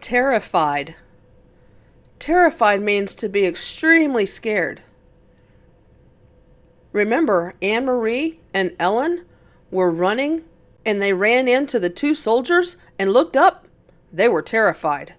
Terrified. Terrified means to be extremely scared. Remember, Annemarie and Ellen were running and they ran into the two soldiers and looked up? They were terrified.